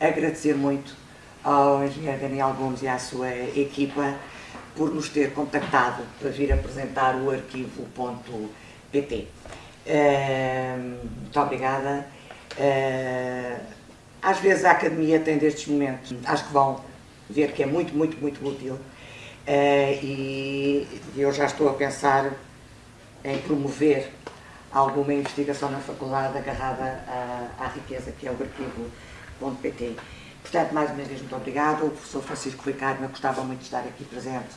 agradecer muito ao engenheiro Daniel Gomes e à sua equipa por nos ter contactado para vir apresentar o arquivo.pt. Muito obrigada. Uh, às vezes a Academia tem destes momentos, acho que vão ver que é muito, muito, muito útil. Uh, e eu já estou a pensar em promover alguma investigação na faculdade agarrada à, à riqueza que é o arquivo.pt. Portanto, mais uma vez, muito obrigado. O professor Francisco Ricardo gostava muito de estar aqui presente,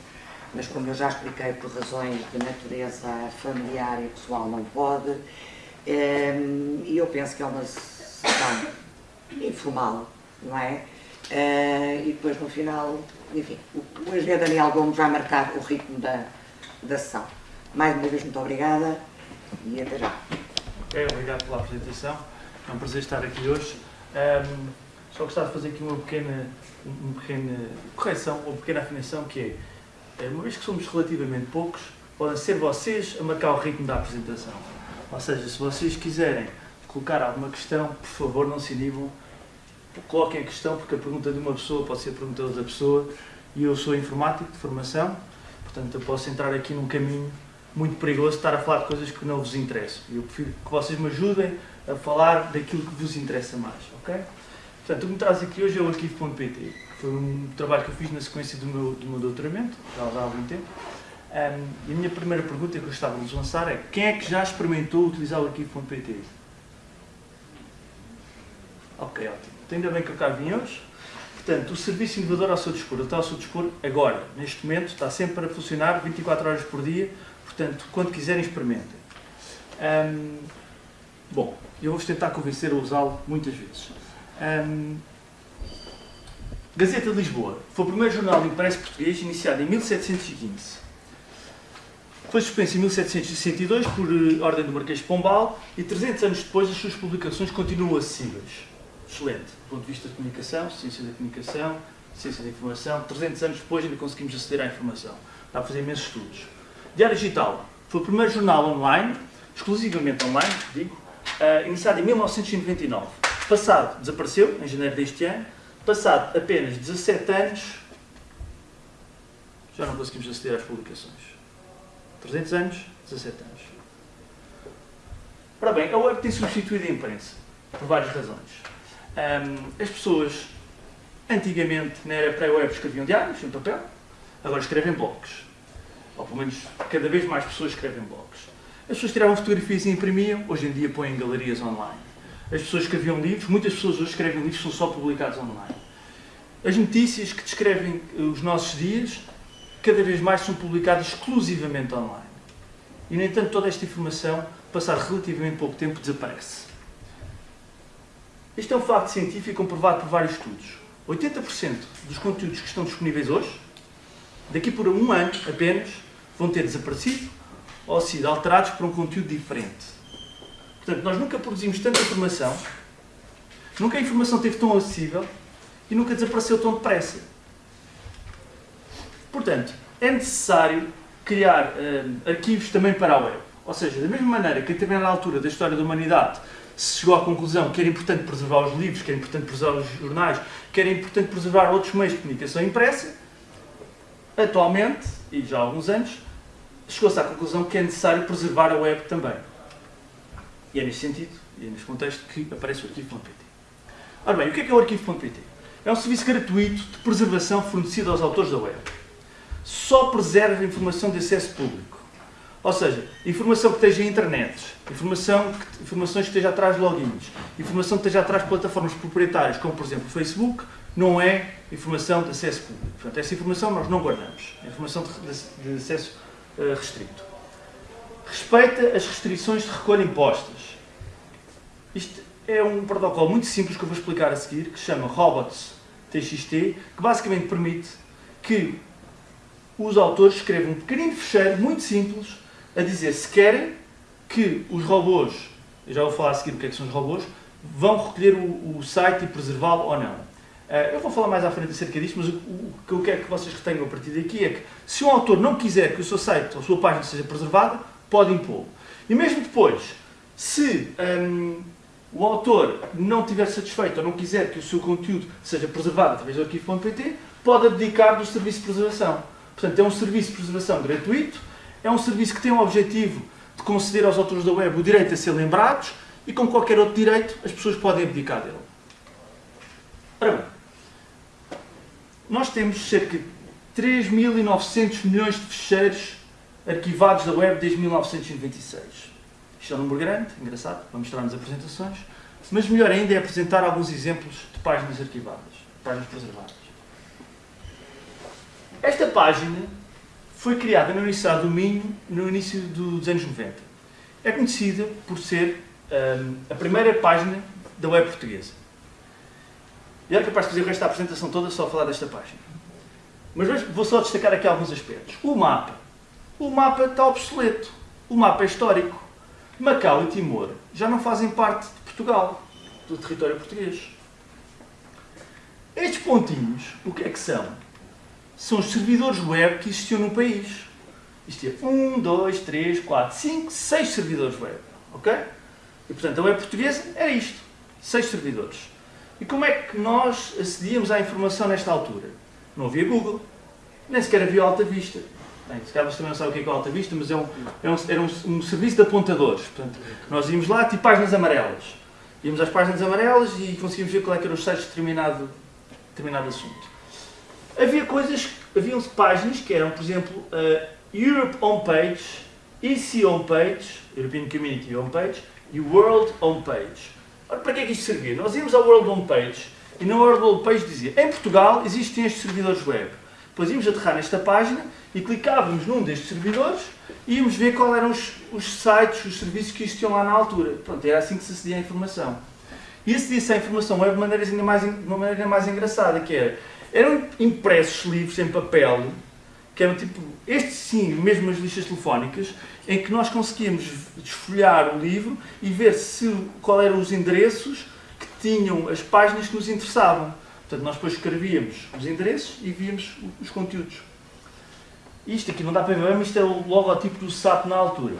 mas como eu já expliquei, por razões de natureza familiar e pessoal, não pode. Ehm, e eu penso que é uma sessão informal, não é? Eh, e depois, no final, enfim, o engenheiro Daniel Gomes vai marcar o ritmo da, da sessão. Mais uma vez, muito obrigada e até já. Ok, obrigado pela apresentação. É um prazer estar aqui hoje. Um, só gostava de fazer aqui uma pequena, uma pequena correção, uma pequena afinação, que é, uma vez que somos relativamente poucos, podem ser vocês a marcar o ritmo da apresentação. Ou seja, se vocês quiserem colocar alguma questão, por favor, não se inibam, coloquem a questão, porque a pergunta de uma pessoa pode ser a pergunta de outra pessoa, e eu sou informático de formação, portanto eu posso entrar aqui num caminho muito perigoso estar a falar de coisas que não vos interessam. Eu prefiro que vocês me ajudem a falar daquilo que vos interessa mais, ok? Portanto, o que me traz aqui hoje é o arquivo.pt. Foi um trabalho que eu fiz na sequência do meu, do meu doutoramento, já há algum tempo. Um, e a minha primeira pergunta que eu gostava de vos lançar é quem é que já experimentou utilizar o arquivo.pt? Ok, ótimo. Então, ainda bem que eu cá vim hoje. Portanto, o serviço inovador ao seu dispor, está ao seu dispor agora, neste momento, está sempre a funcionar 24 horas por dia, portanto, quando quiserem, experimentem. Um, bom, eu vou-vos tentar convencer a usá-lo muitas vezes. Um, Gazeta de Lisboa foi o primeiro jornal impresso português iniciado em 1715. Foi suspenso em 1762 por uh, ordem do Marquês de Pombal e 300 anos depois as suas publicações continuam acessíveis. Excelente, do ponto de vista de comunicação, ciência da comunicação, ciência da informação, 300 anos depois ainda conseguimos aceder à informação. Dá para fazer imensos estudos. Diário Digital foi o primeiro jornal online, exclusivamente online, digo, uh, iniciado em 1999 Passado, desapareceu, em janeiro deste ano. Passado apenas 17 anos, já não conseguimos aceder às publicações. 300 anos, 17 anos. Ora bem, a web tem substituído a imprensa, por várias razões. Um, as pessoas, antigamente, na era pré-web, escreviam diários em papel, agora escrevem blogs. Ou pelo menos, cada vez mais pessoas escrevem blogs. As pessoas tiravam fotografias e imprimiam, hoje em dia põem galerias online. As pessoas escreviam livros, muitas pessoas hoje escrevem livros que são só publicados online. As notícias que descrevem eh, os nossos dias, cada vez mais são publicadas exclusivamente online. E, no entanto, toda esta informação, passar relativamente pouco tempo, desaparece. Este é um facto científico comprovado por vários estudos. 80% dos conteúdos que estão disponíveis hoje, daqui por um ano apenas, vão ter desaparecido ou sido alterados por um conteúdo diferente. Portanto, nós nunca produzimos tanta informação, nunca a informação esteve tão acessível e nunca desapareceu tão depressa. Portanto, é necessário criar uh, arquivos também para a web. Ou seja, da mesma maneira que também na altura da história da humanidade se chegou à conclusão que era importante preservar os livros, que era importante preservar os jornais, que era importante preservar outros meios de comunicação impressa, atualmente, e já há alguns anos, chegou-se à conclusão que é necessário preservar a web também. E é nesse sentido, e é nesse contexto, que aparece o arquivo.pt. Ora bem, o que é, que é o arquivo.pt? É um serviço gratuito de preservação fornecido aos autores da web. Só preserva informação de acesso público. Ou seja, informação que esteja em internet, informação que, informações que esteja atrás de logins, informação que esteja atrás de plataformas proprietárias, como por exemplo o Facebook, não é informação de acesso público. Portanto, essa informação nós não guardamos. É informação de, acesso uh, restrito. Respeita as restrições de recolha impostas. Isto é um protocolo muito simples que eu vou explicar a seguir, que se chama Robots TXT, que basicamente permite que os autores escrevam um pequenino fecheiro muito simples a dizer se querem que os robôs, eu já vou falar a seguir o que, é que são os robôs, vão recolher o, o site e preservá-lo ou não. Uh, eu vou falar mais à frente acerca disto, mas o, que eu quero que vocês retenham a partir daqui é que se um autor não quiser que o seu site ou a sua página seja preservada, pode impô-lo. E mesmo depois, se um, o autor não estiver satisfeito ou não quiser que o seu conteúdo seja preservado através do arquivo.pt, pode abdicar do serviço de preservação. Portanto, é um serviço de preservação gratuito, é um serviço que tem o objetivo de conceder aos autores da web o direito a ser lembrados e, com qualquer outro direito, as pessoas podem abdicar dele. Ora bem, nós temos cerca de 3.900 milhões de ficheiros arquivados da web desde 1996. Isto é um número grande, engraçado, para mostrar nas apresentações, mas melhor ainda é apresentar alguns exemplos de páginas arquivadas, páginas preservadas. Esta página foi criada na Universidade do Minho no início dos anos 90. É conhecida por ser um, a primeira página da web portuguesa. E era capaz de fazer o resto da apresentação toda só a falar desta página. Mas vou só destacar aqui alguns aspectos. O mapa. O mapa está obsoleto. O mapa é histórico. Macau e Timor já não fazem parte de Portugal, do território português. Estes pontinhos, o que é que são? São os servidores web que existiam no país. Isto é 1, 2, 3, 4, 5, 6 servidores web. Ok? E portanto a web portuguesa era isto. 6 servidores. E como é que nós acedíamos à informação nesta altura? Não havia Google, nem sequer havia Alta Vista. Bem, se calhar vocês também não sabem o que é, que é Alta Vista, mas é um, é um, era um, um, serviço de apontadores. Portanto, nós íamos lá, tipo páginas amarelas. Íamos às páginas amarelas e conseguíamos ver qual é que eram os sites de determinado, determinado assunto. Havia coisas, havia páginas que eram, por exemplo, uh, Europe Homepage, EC Homepage, European Community Homepage, e World Homepage. Para que é que isto servia? Nós íamos ao World Homepage e no World Homepage dizia em Portugal existem estes servidores web. Depois íamos aterrar nesta página e clicávamos num destes servidores e íamos ver quais eram os, os, sites, os serviços que existiam lá na altura. Pronto, era assim que se acedia à informação. E acedia-se à informação web de maneira ainda mais, de uma maneira mais engraçada, que era, eram impressos livros em papel, que eram tipo, estes sim, mesmo as listas telefónicas, em que nós conseguíamos desfolhar o livro e ver se, qual eram os endereços que tinham as páginas que nos interessavam. Portanto, nós depois escrevíamos os endereços e víamos os conteúdos. Isto aqui não dá para ver, mas isto é o logotipo do SAP na altura.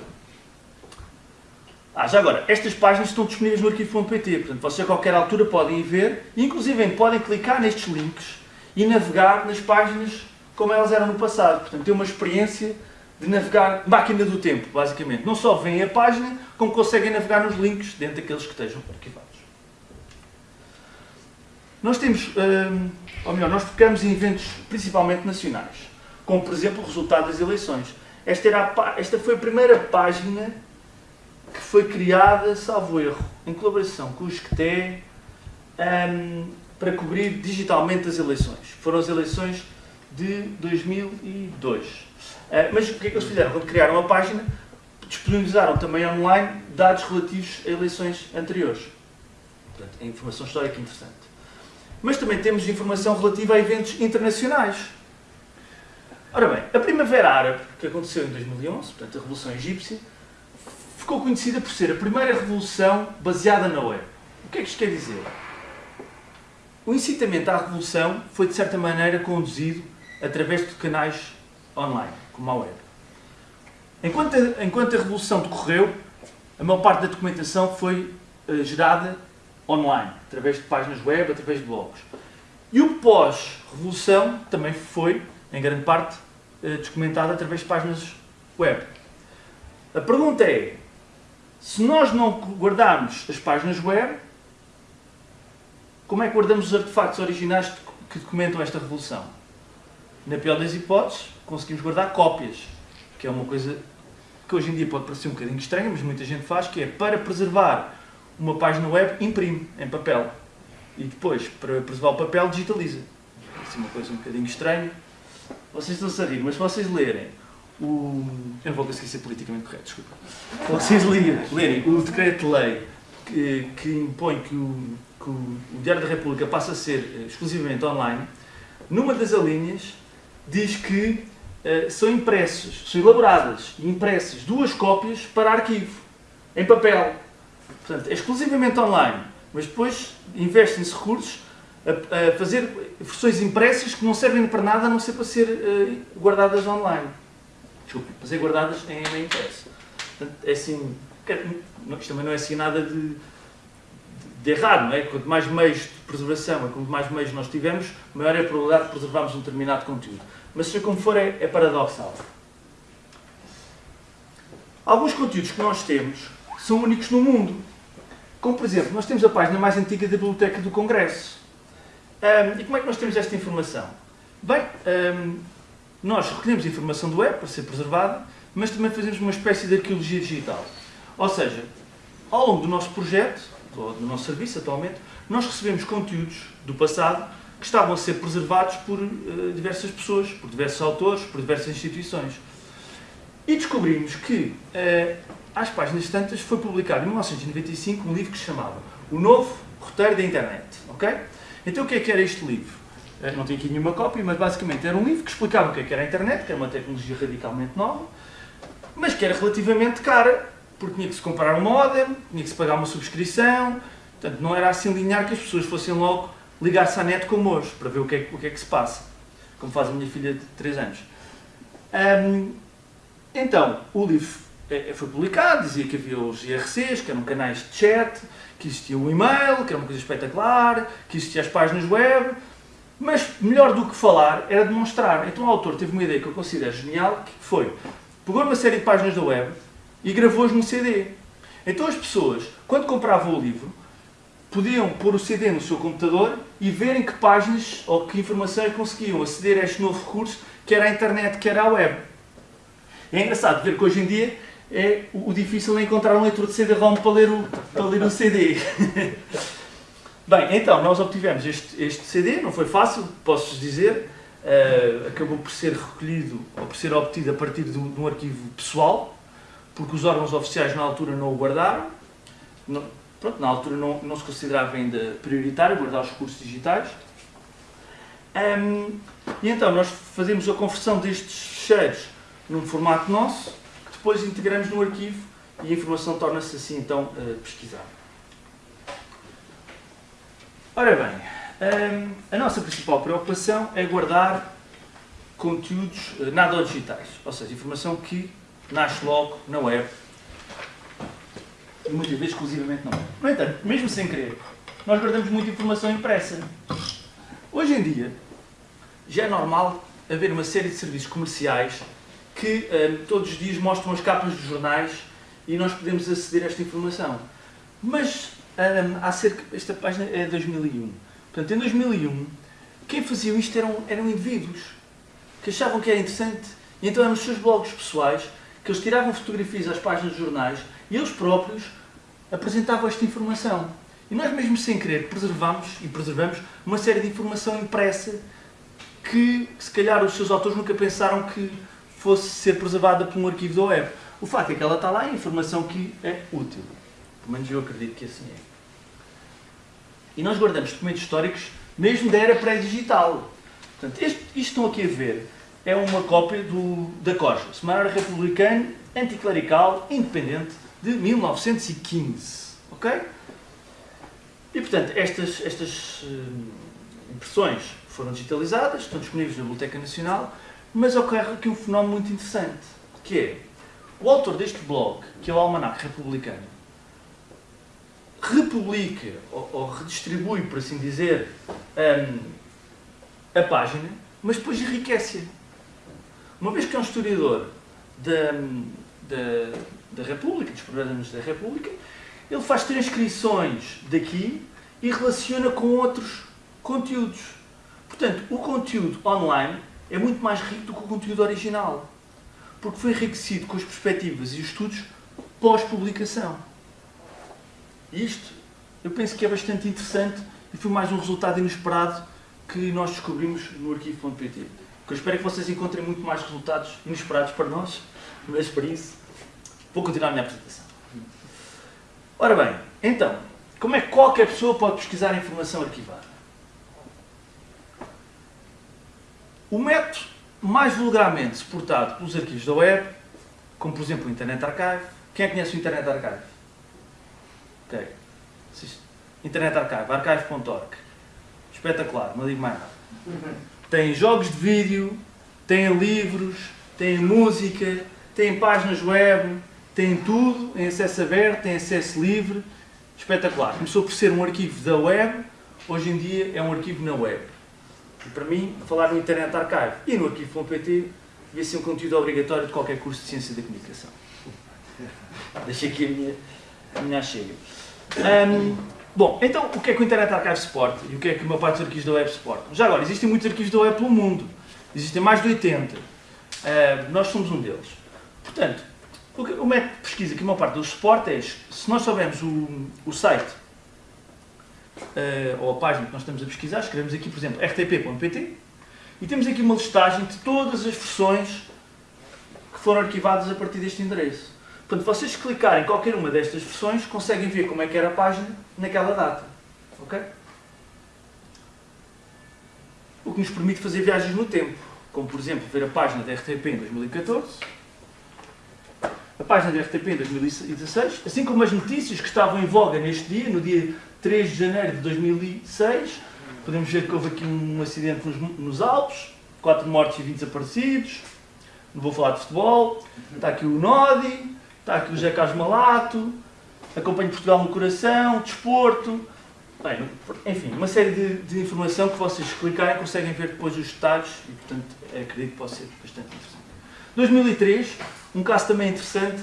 Ah, já agora, estas páginas estão disponíveis no arquivo.pt, portanto, vocês a qualquer altura podem ver, e inclusive podem clicar nestes links e navegar nas páginas como elas eram no passado. Portanto, ter uma experiência de navegar máquina do tempo, basicamente. Não só veem a página, como conseguem navegar nos links dentro daqueles que estejam arquivados. Nós temos, hum, ou melhor, nós focamos em eventos principalmente nacionais, como por exemplo o resultado das eleições. Esta, era a, esta foi a primeira página que foi criada, salvo erro, em colaboração com o SCTE, um, para cobrir digitalmente as eleições. Foram as eleições de 2002. Uh, mas o que é que eles fizeram? Quando criaram a página, disponibilizaram também online dados relativos a eleições anteriores. Portanto, é informação histórica interessante. Mas também temos informação relativa a eventos internacionais. Ora bem, a Primavera Árabe, que aconteceu em 2011, portanto a Revolução Egípcia, ficou conhecida por ser a primeira revolução baseada na web. O que é que isto quer dizer? O incitamento à revolução foi, de certa maneira, conduzido através de canais online, como a web. Enquanto a, enquanto a revolução decorreu, a maior parte da documentação foi uh, gerada online, através de páginas web, através de blogs. E o pós-revolução também foi, em grande parte, eh, documentado através de páginas web. A pergunta é, se nós não guardarmos as páginas web, como é que guardamos os artefactos originais que documentam esta revolução? Na pior das hipóteses, conseguimos guardar cópias, que é uma coisa que hoje em dia pode parecer um bocadinho estranha, mas muita gente faz, que é para preservar uma página web, imprime em papel. E depois, para preservar o papel, digitaliza. Isso é uma coisa um bocadinho estranha. Vocês estão a rir, mas se vocês lerem o... Eu não vou conseguir ser politicamente correto, desculpa. Se vocês lerem, lerem o decreto-lei que, que, impõe que o, que o Diário da República passe a ser eh, exclusivamente online, numa das alíneas diz que uh, são impressos, são elaboradas e impressas duas cópias para arquivo, em papel. Portanto, é exclusivamente online, mas depois investem-se recursos a, a, fazer versões impressas que não servem para nada a não ser para ser uh, guardadas online. Desculpe, para ser guardadas em, em impresso. Portanto, é assim, isto também não é assim nada de, de errado, não é? Quanto mais meios de preservação e quanto mais meios nós tivermos, maior é a probabilidade de preservarmos um determinado conteúdo. Mas seja como for, é, é paradoxal. Alguns conteúdos que nós temos são únicos no mundo. Como, por exemplo, nós temos a página mais antiga da Biblioteca do Congresso. Um, e como é que nós temos esta informação? Bem, um, nós recolhemos informação do web para ser preservada, mas também fazemos uma espécie de arqueologia digital. Ou seja, ao longo do nosso projeto, do nosso serviço atualmente, nós recebemos conteúdos do passado que estavam a ser preservados por uh, diversas pessoas, por diversos autores, por diversas instituições. E descobrimos que, uh, às páginas tantas, foi publicado em 1995 um livro que se chamava O Novo Roteiro da Internet. ok? Então o que é que era este livro? Uh, não tenho aqui nenhuma cópia, mas basicamente era um livro que explicava o que é que era a internet, que era uma tecnologia radicalmente nova, mas que era relativamente cara, porque tinha que se comprar um modem, tinha que se pagar uma subscrição, portanto não era assim linear que as pessoas fossem logo ligar-se à net como hoje, para ver o que, é, o que é que se passa, como faz a minha filha de 3 anos. Um, então, o livro é, é, foi publicado, dizia que havia os IRCs, que eram canais de chat, que existia o e-mail, que era uma coisa espetacular, que existiam as páginas web, mas melhor do que falar era demonstrar. Então o autor teve uma ideia que eu considero genial, que foi, pegou uma série de páginas da web e gravou-as num CD. Então as pessoas, quando compravam o livro, podiam pôr o CD no seu computador e verem que páginas ou que informações conseguiam aceder a este novo recurso, que era a internet, que era a web. É engraçado ver que hoje em dia é o difícil é encontrar um leitor de CD-ROM para ler o, para ler o CD. Bem, então, nós obtivemos este, este CD, não foi fácil, posso-vos dizer, uh, acabou por ser recolhido, ou por ser obtido a partir um, de um, arquivo pessoal, porque os órgãos oficiais na altura não o guardaram, não, pronto, na altura não, não se considerava ainda prioritário guardar os recursos digitais, um, e então nós fazemos a conversão destes cheiros num formato nosso, depois integramos no arquivo e a informação torna-se assim então uh, pesquisável. Ora bem, a nossa principal preocupação é guardar conteúdos uh, nada digitais, ou seja, informação que nasce logo na web e muitas vezes exclusivamente na web. No entanto, mesmo sem querer, nós guardamos muita informação impressa. Hoje em dia, já é normal haver uma série de serviços comerciais que um, todos os dias mostram as capas dos jornais e nós podemos aceder a esta informação. Mas um, há cerca, esta página é de 2001. Portanto, em 2001, quem fazia isto eram, eram indivíduos que achavam que era interessante e então eram os seus blogs pessoais que eles tiravam fotografias às páginas dos jornais e eles próprios apresentavam esta informação. E nós mesmo sem querer preservamos e preservamos uma série de informação impressa que se calhar os seus autores nunca pensaram que fosse ser preservada por um arquivo da web. O facto é que ela está lá, é informação que é útil. Pelo menos eu acredito que assim é. E nós guardamos documentos históricos mesmo da era pré-digital. Portanto, isto estão aqui a ver é uma cópia do, da COJA, Semanário Republicano Anticlerical Independente de 1915. Ok? E, portanto, estas, estas uh, impressões foram digitalizadas, estão disponíveis na Biblioteca Nacional mas ocorre aqui um fenómeno muito interessante, que é o autor deste blog, que é o Almanac Republicano, republica ou, ou redistribui, por assim dizer, um, a página, mas depois enriquece-a. Uma vez que é um historiador da, da, da República, dos problemas da República, ele faz transcrições daqui e relaciona com outros conteúdos. Portanto, o conteúdo online é muito mais rico do que o conteúdo original, porque foi enriquecido com as perspectivas e os estudos pós-publicação. Isto, eu penso que é bastante interessante e foi mais um resultado inesperado que nós descobrimos no arquivo.pt. Eu espero que vocês encontrem muito mais resultados inesperados para nós, mas para isso vou continuar a minha apresentação. Ora bem, então, como é que qualquer pessoa pode pesquisar informação arquivada? O método mais vulgarmente suportado pelos arquivos da web, como por exemplo o Internet Archive. Quem é que conhece o Internet Archive? Ok. Internet Archive, archive.org. Espetacular, não digo mais nada. Tem jogos de vídeo, tem livros, tem música, tem páginas web, tem tudo em acesso aberto, tem acesso livre espetacular. Começou por ser um arquivo da web, hoje em dia é um arquivo na web. E para mim, falar no Internet Archive e no arquivo.pt devia ser um conteúdo obrigatório de qualquer curso de Ciência da Comunicação. Deixei aqui a minha, a minha chega. Um, bom, então o que é que o Internet Archive suporta e o que é que uma parte dos arquivos da web suporta? Já agora, existem muitos arquivos da web pelo mundo. Existem mais de 80. Uh, nós somos um deles. Portanto, o, que, o método de pesquisa que uma parte do suporte é, se nós soubermos o, o site uh, ou a página que nós estamos a pesquisar, escrevemos aqui, por exemplo, rtp.pt e temos aqui uma listagem de todas as versões que foram arquivadas a partir deste endereço. Portanto, vocês clicarem em qualquer uma destas versões, conseguem ver como é que era a página naquela data. Ok? O que nos permite fazer viagens no tempo, como por exemplo ver a página da RTP em 2014, a página da RTP em 2016, assim como as notícias que estavam em voga neste dia, no dia 3 de janeiro de 2006, podemos ver que houve aqui um acidente nos, nos Alpes, 4 mortos e 20 desaparecidos, não vou falar de futebol, está aqui o Nodi, está aqui o José Carlos Malato, acompanho Portugal no coração, desporto, bem, enfim, uma série de, de, informação que vocês clicarem conseguem ver depois os detalhes e, portanto, acredito que pode ser bastante interessante. 2003, um caso também interessante,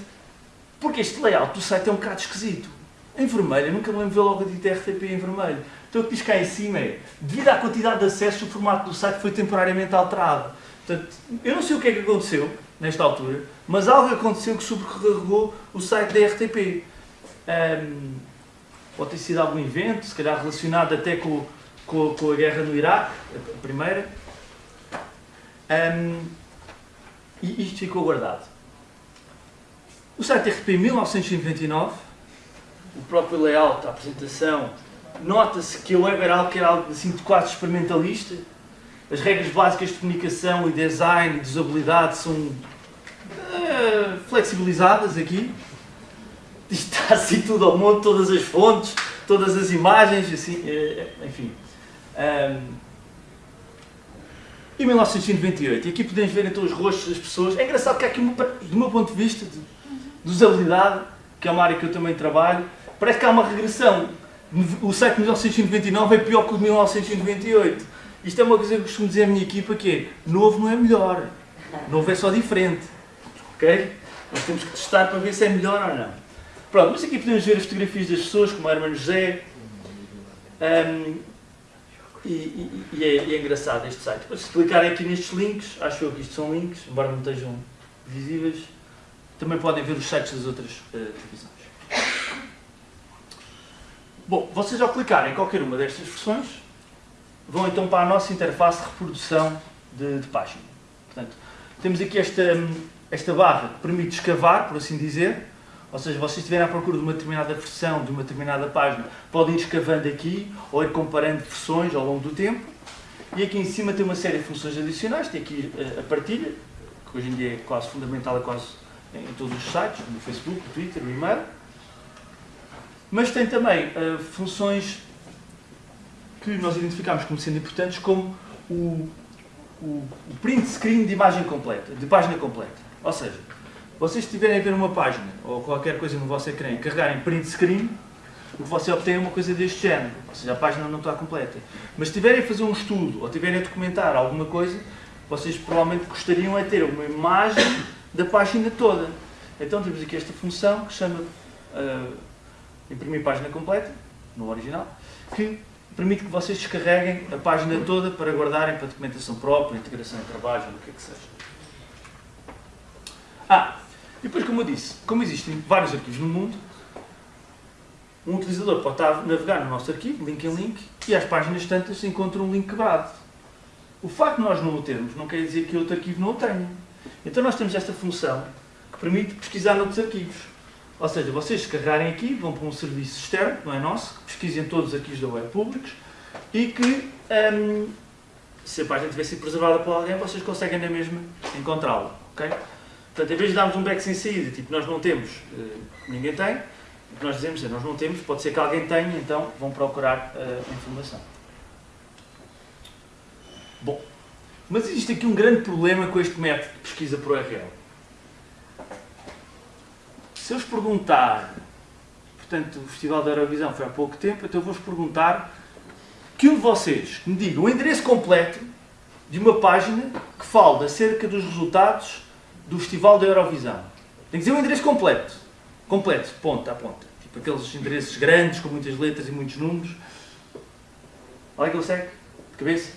porque este layout do site é um bocado esquisito. Em vermelho, nunca me lembro de ver logo dita RTP em vermelho. Então o que diz cá em cima é, devido à quantidade de acessos, o formato do site foi temporariamente alterado. Portanto, eu não sei o que é que aconteceu, nesta altura, mas algo aconteceu que sobrecarregou o site da RTP. Um, pode ter sido algum evento, se calhar relacionado até com, com, com a guerra no Iraque, a primeira. Um, e isto ficou guardado. O site RTP 1999, o próprio layout, a apresentação, nota-se que a web era algo que era algo assim de quase experimentalista. As regras básicas de comunicação e design e de usabilidade são uh, flexibilizadas aqui. Está assim tudo ao monte, todas as fontes, todas as imagens, assim, uh, enfim. Um, em 1998, e aqui podemos ver então os rostos das pessoas. É engraçado que aqui, do meu ponto de vista de, de usabilidade, que é uma área que eu também trabalho, parece que há uma regressão o site de 1999 é pior que o de 1998. Isto é uma coisa que eu costumo dizer à minha equipa que é, novo não é melhor, novo é só diferente. Ok? Nós temos que testar para ver se é melhor ou não. Pronto, mas aqui podemos ver as fotografias das pessoas, como a Hermano José. Um, e, e, e, é, e, é, engraçado este site. Se clicarem aqui nestes links, acho eu que isto são links, embora não estejam visíveis, também podem ver os sites das outras uh, televisões. Bom, vocês ao clicarem em qualquer uma destas versões, vão então para a nossa interface de reprodução de, de página. Portanto, temos aqui esta, esta barra que permite escavar, por assim dizer, ou seja, vocês estiverem à procura de uma determinada versão, de uma determinada página, podem ir escavando aqui ou ir comparando versões ao longo do tempo. E aqui em cima tem uma série de funções adicionais, tem aqui eh, a partilha, que hoje em dia é quase fundamental, é quase em todos os sites, no Facebook, no Twitter, no e-mail. Mas tem também uh, funções que nós identificamos como sendo importantes, como o, o, o, print screen de imagem completa, de página completa. Ou seja, vocês estiverem a ver uma página ou qualquer coisa no vosso ecrã e carregarem print screen, o que você obtém é uma coisa deste género, ou seja, a página não está completa. Mas se estiverem a fazer um estudo ou estiverem a documentar alguma coisa, vocês provavelmente gostariam é ter uma imagem da página toda. Então temos aqui esta função que chama uh, imprimir página completa, no original, que permite que vocês descarreguem a página toda para guardarem para documentação própria, integração em trabalho, o que é que seja. Ah, e depois como eu disse, como existem vários arquivos no mundo, um utilizador pode estar a navegar no nosso arquivo, link em link, e às páginas tantas encontra um link quebrado. O facto de nós não o termos não quer dizer que outro arquivo não o tenha. Então nós temos esta função que permite pesquisar noutros arquivos. Ou seja, vocês carregarem aqui, vão para um serviço externo, não é nosso, que pesquisem todos os arquivos da web públicos e que, um, se a página tiver sido preservada por alguém, vocês conseguem na mesma encontrá-la. Okay? Portanto, em vez de darmos um back sem saída, tipo nós não temos, uh, ninguém tem, o que nós dizemos é nós não temos, pode ser que alguém tenha, então vão procurar uh, informação. Bom, mas existe aqui um grande problema com este método de pesquisa por URL se eu vos perguntar, portanto, o Festival da Eurovisão foi há pouco tempo, então eu vou-vos perguntar que um de vocês me diga o endereço completo de uma página que fala acerca dos resultados do Festival da Eurovisão. Tem que dizer o endereço completo. Completo, ponta a ponta. Tipo aqueles endereços grandes, com muitas letras e muitos números. Alguém consegue? De cabeça?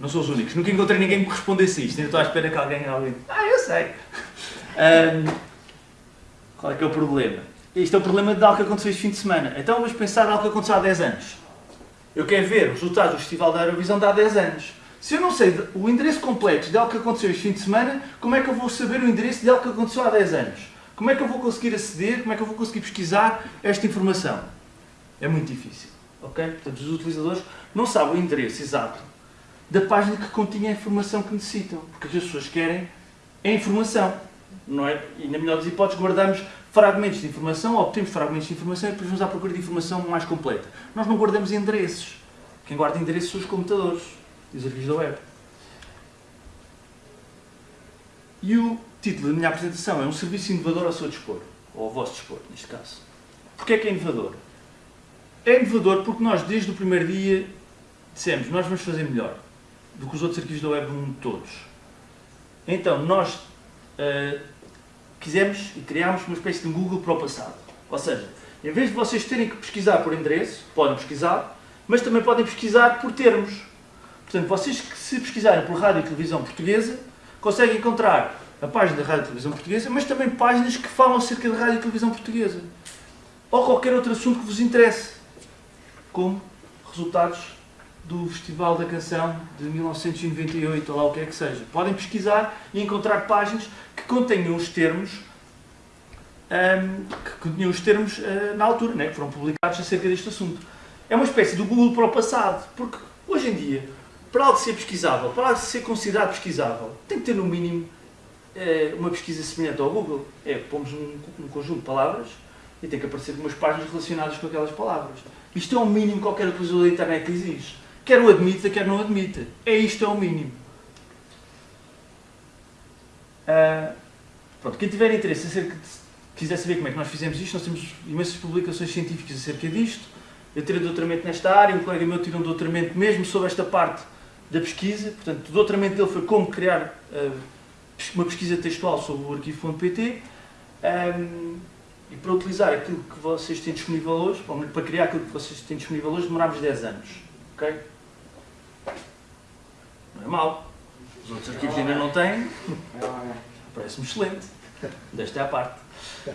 Não sou os únicos. Nunca encontrei ninguém que respondesse isto. Ainda estou à espera que alguém... alguém... Ah, eu sei! Um, qual é que é o problema? Isto é o problema de algo que aconteceu este fim de semana. Então vamos pensar em algo que aconteceu há 10 anos. Eu quero ver os resultados do Festival da Eurovisão de há 10 anos. Se eu não sei o endereço completo de algo que aconteceu este fim de semana, como é que eu vou saber o endereço de algo que aconteceu há 10 anos? Como é que eu vou conseguir aceder, como é que eu vou conseguir pesquisar esta informação? É muito difícil. Ok? Portanto, os utilizadores não sabem o endereço exato da página que continha a informação que necessitam. Porque as pessoas querem a informação. Não é? E na melhor das hipóteses guardamos fragmentos de informação, obtemos fragmentos de informação e depois vamos à procura de informação mais completa. Nós não guardamos endereços. Quem guarda endereços são os computadores e os arquivos da web. E o título da minha apresentação é um serviço inovador ao seu dispor, ou ao vosso dispor, neste caso. Porquê é que é inovador? É inovador porque nós, desde o primeiro dia, dissemos nós vamos fazer melhor do que os outros arquivos da web do todos. Então, nós uh, quisemos e criámos uma espécie de Google para o passado. Ou seja, em vez de vocês terem que pesquisar por endereço, podem pesquisar, mas também podem pesquisar por termos. Portanto, vocês que se pesquisarem por Rádio e Televisão Portuguesa, conseguem encontrar a página da Rádio e Televisão Portuguesa, mas também páginas que falam acerca da Rádio e Televisão Portuguesa. Ou qualquer outro assunto que vos interesse, como resultados do Festival da Canção de 1998, ou lá o que é que seja. Podem pesquisar e encontrar páginas que contenham os termos um, que continham os termos uh, na altura, né, que foram publicados acerca deste assunto. É uma espécie do Google para o passado, porque hoje em dia, para algo ser pesquisável, para algo ser considerado pesquisável, tem que ter no mínimo uh, uma pesquisa semelhante ao Google. É, pomos um, um, conjunto de palavras e tem que aparecer umas páginas relacionadas com aquelas palavras. Isto é o mínimo que qualquer utilizador da internet exige. Quer o admita, quer não admita. É isto, é o mínimo. Uh, pronto, quem tiver interesse acerca de, quiser saber como é que nós fizemos isto, nós temos imensas publicações científicas acerca disto. Eu tirei doutoramento nesta área, um colega meu tirou um doutoramento mesmo sobre esta parte da pesquisa. Portanto, o doutoramento dele foi como criar uh, uma pesquisa textual sobre o arquivo.pt um, e para utilizar aquilo que vocês têm disponível hoje, para criar aquilo que vocês têm disponível hoje, demorámos 10 anos. ok? Não é mau. Os outros arquivos ainda não têm. Parece-me excelente. Desta é a parte.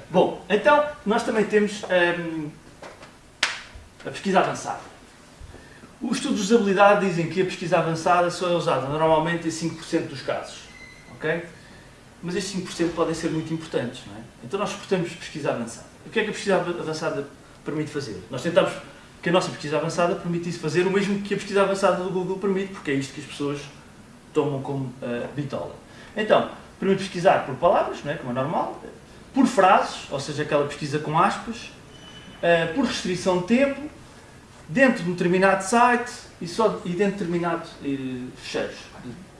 Bom, então, nós também temos hum, a pesquisa avançada. Os estudos de usabilidade dizem que a pesquisa avançada só é usada normalmente em 5% dos casos. Ok? Mas estes 5% podem ser muito importantes, não é? Então nós suportamos pesquisa avançada. O que é que a pesquisa avançada permite fazer? Nós tentamos que a nossa pesquisa avançada permitisse fazer o mesmo que a pesquisa avançada do Google permite, porque é isto que as pessoas tomam como uh, bitola. Então, permite pesquisar por palavras, não é? como é normal, por frases, ou seja, aquela pesquisa com aspas, uh, por restrição de tempo, dentro de um determinado site e, só, e dentro de determinados uh, fecheiros.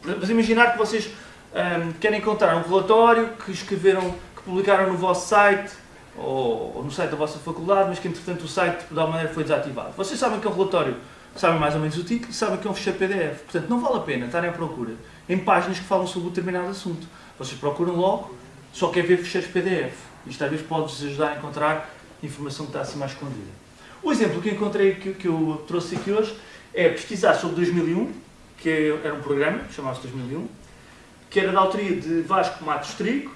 Vamos imaginar que vocês um, querem encontrar um relatório que escreveram, que publicaram no vosso site ou, ou, no site da vossa faculdade, mas que entretanto o site de alguma maneira foi desativado. Vocês sabem que é um relatório, sabem mais ou menos o título, sabem que é um ficheiro PDF. Portanto, não vale a pena estarem à procura em páginas que falam sobre um determinado assunto. Vocês procuram logo, só quer ver ficheiros PDF. Isto vezes pode-vos ajudar a encontrar informação que está assim mais escondida. O exemplo que encontrei, que, que eu trouxe aqui hoje, é pesquisar sobre 2001, que era um programa, chamava-se 2001, que era da autoria de Vasco Matos Trigo,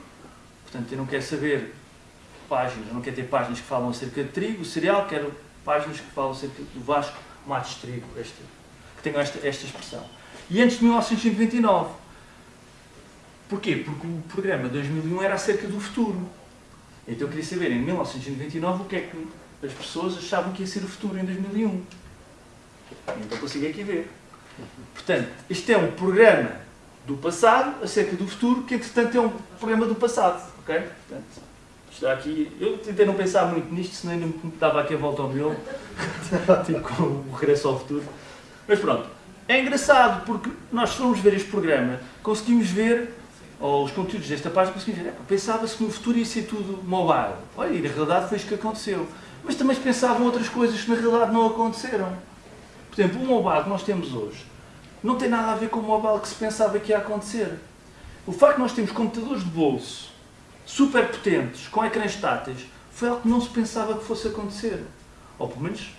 portanto eu não quero saber páginas, não quero ter páginas que falam acerca de trigo, cereal, quero páginas que falam acerca do Vasco Matos Trigo, este, que tenham esta, esta expressão. E antes de 1929. Porquê? Porque o programa 2001 era acerca do futuro. Então eu queria saber, em 1999, o que é que as pessoas achavam que ia ser o futuro em 2001. Então consigo aqui ver. Portanto, este é um programa do passado acerca do futuro, que entretanto é um programa do passado. ok? Portanto, está aqui. Eu tentei não pensar muito nisto, senão ainda me dava aqui a volta ao miolo, tipo com o regresso ao futuro. Mas pronto, é engraçado porque nós, se formos ver este programa, conseguimos ver ou os conteúdos desta página conseguiam ver, pensava-se que no futuro ia ser tudo mobile. Olha, e na realidade foi isso que aconteceu. Mas também se pensavam outras coisas que na realidade não aconteceram. Por exemplo, o mobile que nós temos hoje não tem nada a ver com o mobile que se pensava que ia acontecer. O facto de nós termos computadores de bolso super potentes, com ecrãs táteis, foi algo que não se pensava que fosse acontecer. Ou pelo menos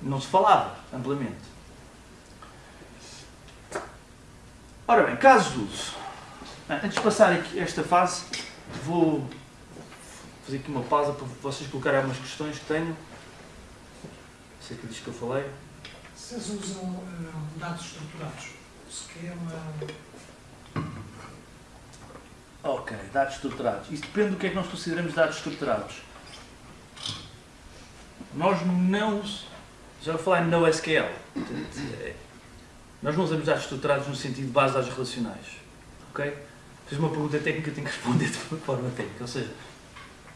não se falava amplamente. Ora bem, casos de uso. Antes de passar aqui esta fase, vou fazer aqui uma pausa para vocês colocarem algumas questões que tenham. Sei que diz que eu falei. Vocês usam uh, dados estruturados? Esquema. Ok, dados estruturados. Isso depende do que é que nós consideramos dados estruturados. Nós não. Já vou falar em NoSQL. Nós não usamos dados estruturados no sentido de base de dados relacionais. Ok? Fiz uma pergunta técnica, tenho que responder de forma técnica. Ou seja,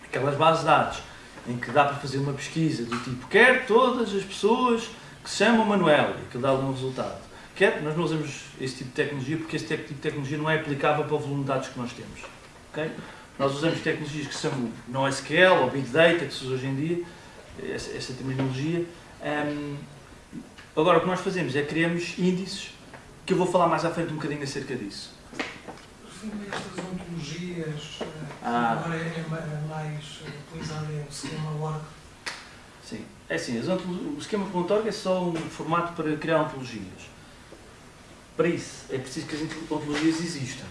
aquelas bases de dados em que dá para fazer uma pesquisa do tipo quer todas as pessoas que se chamam Manuel e que dá um resultado. Quer, nós não usamos esse tipo de tecnologia porque esse tipo de tecnologia não é aplicável para o volume de dados que nós temos. Okay? Nós usamos tecnologias que são NoSQL ou Big Data, que se usa hoje em dia, essa, essa terminologia. Um, agora, o que nós fazemos é criamos índices, que eu vou falar mais à frente um bocadinho acerca disso. A estas ontologias, ah. agora é, é mais utilizado é o esquema org. Sim, é assim, o esquema.org é só um formato para criar ontologias. Para isso, é preciso que as ontologias existam.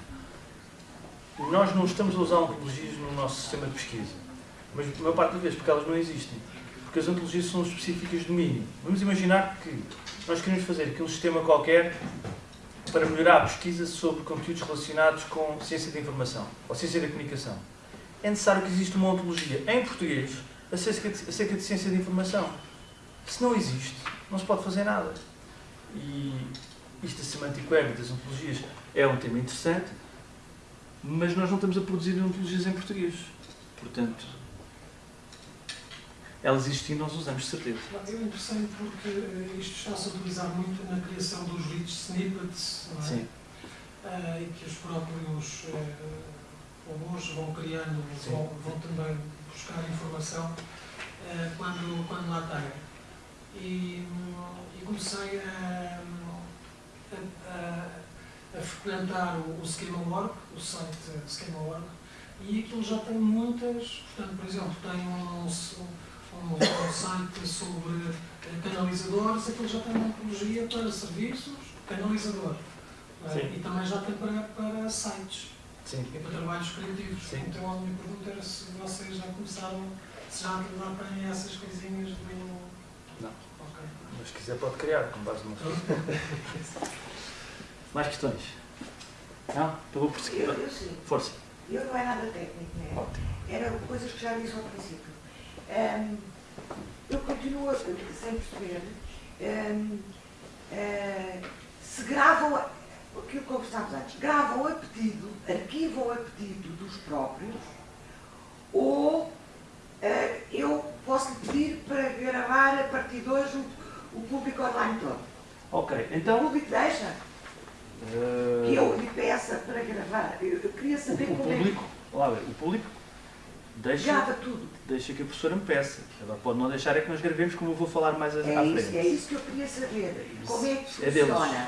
Nós não estamos a usar ontologias no nosso sistema de pesquisa, mas a maior parte das vezes porque elas não existem. Porque as ontologias são específicas de domínio. Vamos imaginar que nós queremos fazer aqui um sistema qualquer para melhorar a pesquisa sobre conteúdos relacionados com ciência da informação ou ciência da comunicação. É necessário que exista uma ontologia em português acerca de, acerca de ciência da informação. Se não existe, não se pode fazer nada. E isto da Semantic Web e das ontologias é um tema interessante, mas nós não estamos a produzir ontologias em português. Portanto, elas existindo nós usamos de certeza. Eu interessei porque eh, isto está-se a utilizar muito na criação dos rich snippets, não é? Sim. Uh, e que os próprios uh, robôs vão criando, vão, vão, também buscar informação quando, quando lá têm. E, e comecei a, a, a, frequentar o, o Schema.org, o site Schema.org, e aquilo já tem muitas, portanto, por exemplo, tem um, um, um site sobre canalizadores, aquilo já tem uma antologia para serviços, canalizador. É? E também já tem para, para sites. Sim. E para trabalhos criativos. Sim. Então a minha pergunta era se vocês já começaram, se já têm essas coisinhas do. Não. Mas se quiser pode criar, com base no Mais questões? Não? Então vou prosseguir. Eu, eu sim. Força. Eu não é nada técnico, né? Ótimo. Era coisas que já disse ao princípio. Um, eu continuo sem perceber um, uh, se gravam aquilo que conversámos antes, gravam a pedido, arquivam a pedido dos próprios, ou eu posso lhe pedir para gravar a partir de hoje o, o público online todo. Ok, então. O público deixa? Uh... Que eu lhe peça para gravar. Eu, eu queria saber o, o como público, é. Lá, o público deixa, Grava tudo. deixa que a professora me peça. Agora pode não deixar é que nós gravemos, como eu vou falar mais à, é à isso, frente. É isso que eu queria saber. Como é que é funciona? Deles.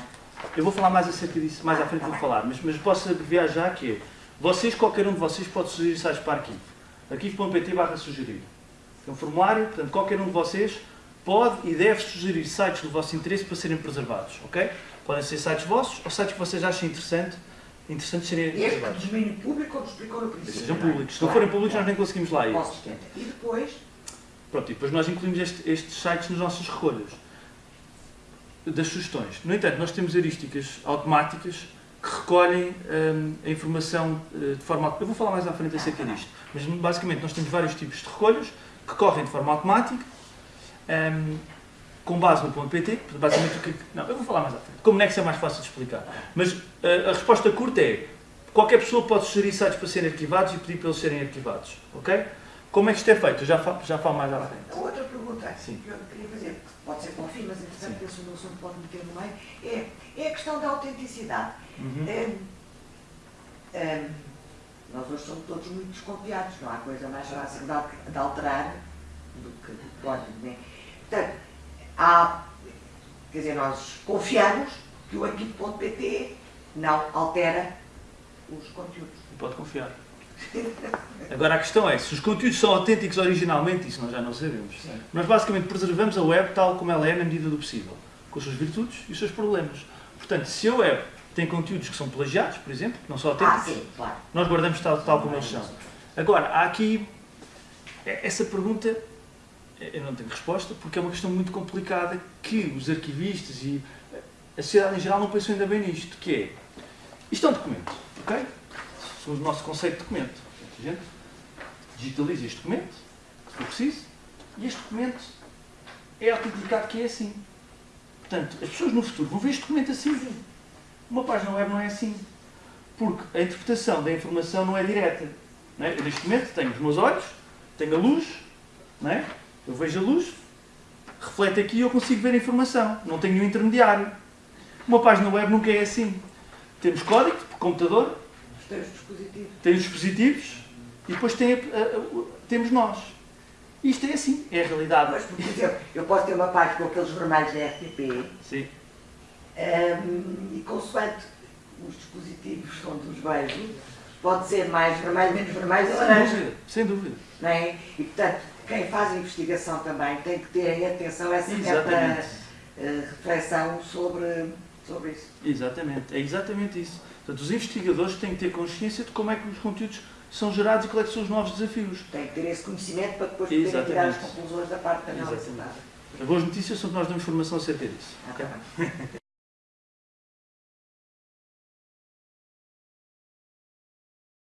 Eu vou falar mais acerca disso, mais à frente vou falar, mas, mas posso abreviar já que é, vocês, qualquer um de vocês pode sugerir sites para arquivo. arquivo.pt barra sugerir. É um formulário, portanto qualquer um de vocês pode e deve sugerir sites do vosso interesse para serem preservados, ok? Podem ser sites vossos ou sites que vocês achem interessante, interessante serem preservados. Este domínio público, como explicou no princípio. Sejam públicos. Se não forem públicos nós nem conseguimos lá ir. E depois? Pronto, e depois nós incluímos este, estes sites nas nossas recolhas das sugestões. No entanto, nós temos heurísticas automáticas que recolhem hum, a informação uh, de forma Eu vou falar mais à frente acerca disto, mas basicamente nós temos vários tipos de recolhas que correm de forma automática, um, com base no ponto .pt, basicamente o que... Não, eu vou falar mais à frente. Como Nex é mais fácil de explicar. Mas uh, a resposta curta é, qualquer pessoa pode sugerir sites para serem arquivados e pedir para eles serem arquivados, ok? Como é que isto é feito? Eu já falo, já falo mais à frente. Outra pergunta Sim. que eu queria fazer, pode ser para o fim, mas entretanto penso no assunto pode meter no meio, é, é a questão da autenticidade. Uhum. É, hum, nós hoje somos todos muito desconfiados, não há coisa mais fácil de, de alterar do que código, né? Portanto, há, quer dizer, nós confiamos que o arquivo.pt não altera os conteúdos. Pode confiar. Agora a questão é, se os conteúdos são autênticos originalmente, isso nós já não sabemos. Nós basicamente preservamos a web tal como ela é na medida do possível, com as suas virtudes e os seus problemas. Portanto, se a web tem conteúdos que são plagiados, por exemplo, que não são Ah, autênticos, sim, claro. nós guardamos tal, tal como eles são. Agora, há aqui é- essa pergunta, eh, eu não tenho resposta, porque é uma questão muito complicada que os arquivistas e a sociedade em geral não pensam ainda bem nisto, que é, isto é um documento, ok? Somos o nosso conceito de documento. A gente digitaliza este documento, se for preciso, e este documento é autenticado que é assim. Portanto, as pessoas no futuro vão ver este documento assim. Uma página web não é assim. Porque a interpretação da informação não é direta. Não é? Eu neste momento tenho os meus olhos, tenho a luz, não é? eu vejo a luz, reflete aqui e eu consigo ver a informação. Não tenho nenhum intermediário. Uma página web nunca é assim. Temos código computador, Os teus dispositivos. tem os dispositivos e depois tem temos nós. Isto é assim, é a realidade. Mas, por exemplo, eu posso ter uma página com aqueles vermelhos da RTP Sim. Hum, e consoante os dispositivos onde os vejo, pode ser mais vermelho, menos vermelho ou laranja. dúvida, sem dúvida. Não é? E, portanto, quem faz a investigação também tem que ter em atenção essa certa Exatamente. eh, reflexão sobre, sobre isso. Exatamente, é exatamente isso. Portanto, os investigadores têm que ter consciência de como é que os conteúdos são gerados e quais é são os novos desafios. Tem que ter esse conhecimento para depois poderem tirar as conclusões da parte da análise. As boas notícias são que nós damos informação acerca disso. Ah, ok? tá.